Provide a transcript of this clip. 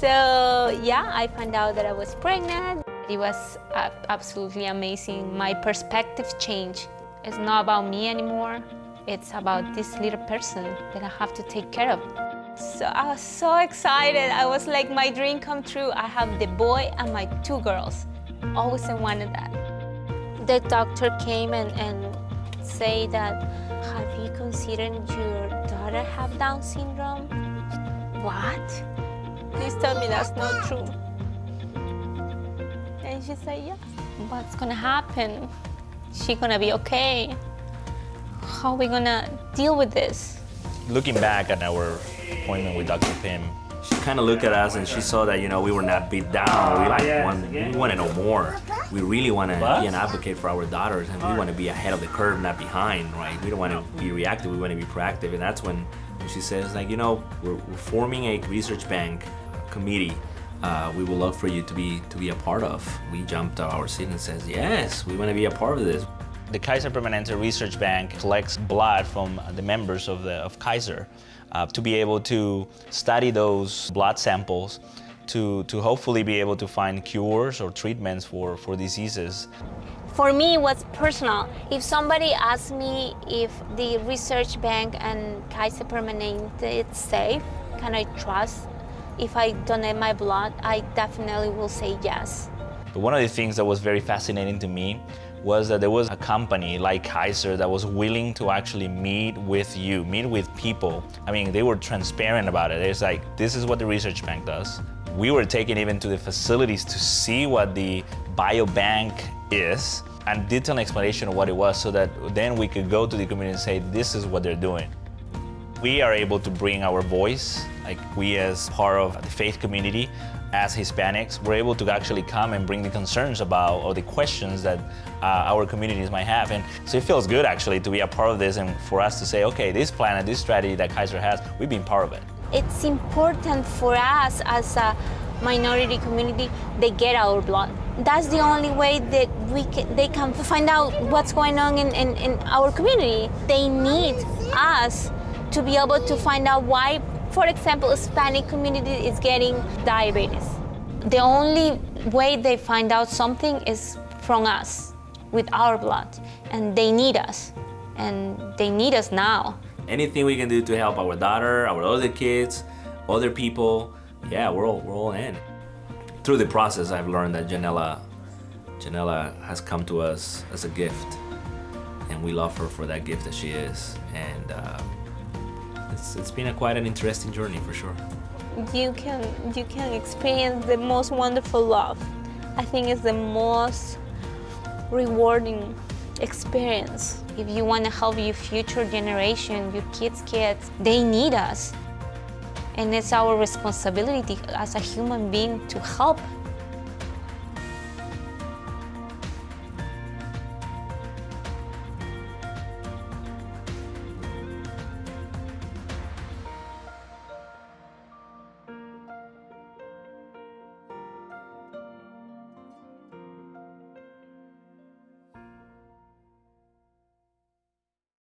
So yeah, I found out that I was pregnant. It was absolutely amazing. My perspective changed. It's not about me anymore. It's about this little person that I have to take care of. So I was so excited. I was like, my dream come true. I have the boy and my two girls. Always I wanted that. The doctor came and, and say that, have you considered your daughter have Down syndrome? What? Please tell me that's not true. And she said, yes. What's gonna happen? She gonna be okay? How are we gonna deal with this? Looking back at our appointment with Dr. Pim, she kind of looked at us and she saw that, you know, we were not beat down. We like want, we want to know more. We really want to be an advocate for our daughters and we want to be ahead of the curve, not behind, right? We don't want to be reactive, we want to be proactive. And that's when she says, like, you know, we're, we're forming a research bank committee uh, we would love for you to be to be a part of. We jumped out our seat and says, yes, we want to be a part of this. The Kaiser Permanente Research Bank collects blood from the members of, the, of Kaiser uh, to be able to study those blood samples to, to hopefully be able to find cures or treatments for, for diseases. For me, it was personal. If somebody asks me if the research bank and Kaiser Permanente is safe, can I trust? If I donate my blood, I definitely will say yes. But one of the things that was very fascinating to me was that there was a company like Kaiser that was willing to actually meet with you, meet with people. I mean, they were transparent about it. It's like, this is what the research bank does. We were taken even to the facilities to see what the biobank is and detailed explanation of what it was so that then we could go to the community and say, this is what they're doing. We are able to bring our voice, like we as part of the faith community, as Hispanics, we're able to actually come and bring the concerns about or the questions that uh, our communities might have. And so it feels good actually to be a part of this and for us to say, okay, this plan and this strategy that Kaiser has, we've been part of it. It's important for us as a minority community, they get our blood. That's the only way that we can, they can find out what's going on in, in, in our community. They need us to be able to find out why for example, Hispanic community is getting diabetes. The only way they find out something is from us, with our blood, and they need us, and they need us now. Anything we can do to help our daughter, our other kids, other people, yeah, we're all, we're all in. Through the process, I've learned that Janella, Janella has come to us as a gift, and we love her for that gift that she is. And uh, it's, it's been a quite an interesting journey for sure. You can, you can experience the most wonderful love. I think it's the most rewarding experience. If you want to help your future generation, your kids' kids, they need us. And it's our responsibility as a human being to help